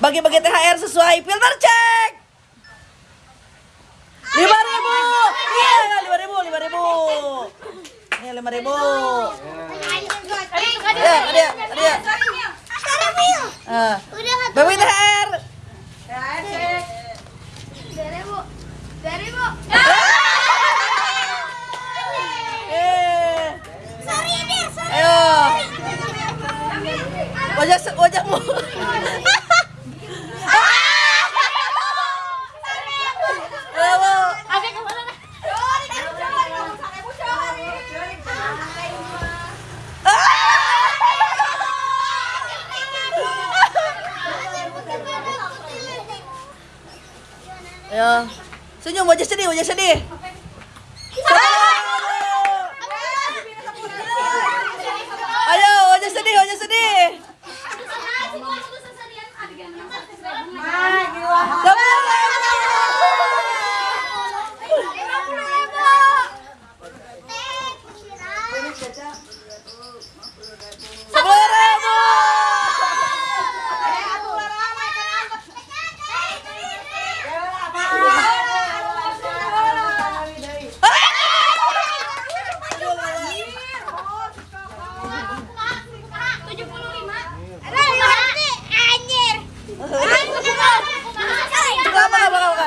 Bagi-bagi THR sesuai filter cek. Lima ribu. Iya, lima ribu, lima ribu. Ini lima ribu. Ya, ada, ada. Ah, bagi THR. Eh, ayo. Wajah wajahmu. Ayo. Senyum wajah sedih, wajah sedih. Ayo, wajah sedih, wajah sedih. Sepuluh ribu. Buka apa, buka, buka.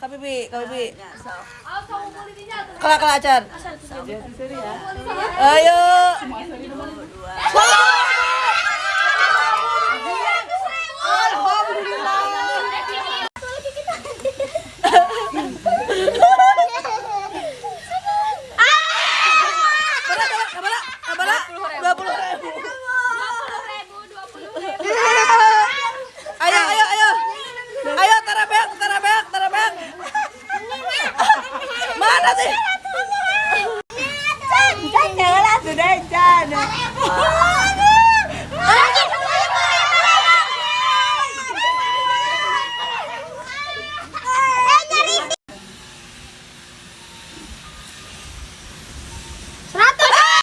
Kabibi, Kabibi. Kelak, kelak, acar. Ayo. direita. Né?